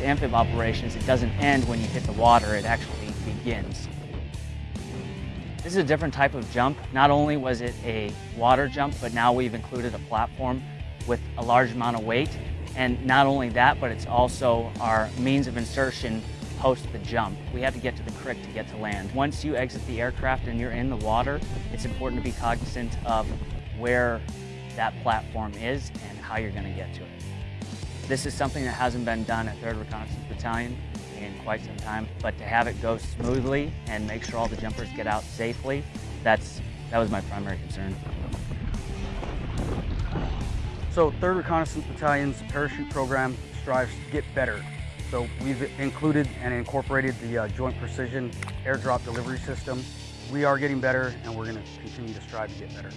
with amphib operations, it doesn't end when you hit the water, it actually begins. This is a different type of jump. Not only was it a water jump, but now we've included a platform with a large amount of weight. And not only that, but it's also our means of insertion post the jump. We have to get to the CRRC to get to land. Once you exit the aircraft and you're in the water, it's important to be cognizant of where that platform is and how you're going to get to it. This is something that hasn't been done at 3rd Reconnaissance Battalion in quite some time, but to have it go smoothly and make sure all the jumpers get out safely, that's, that was my primary concern. So 3rd Reconnaissance Battalion's parachute program strives to get better. So we've included and incorporated the uh, Joint Precision Airdrop Delivery System. We are getting better and we're going to continue to strive to get better.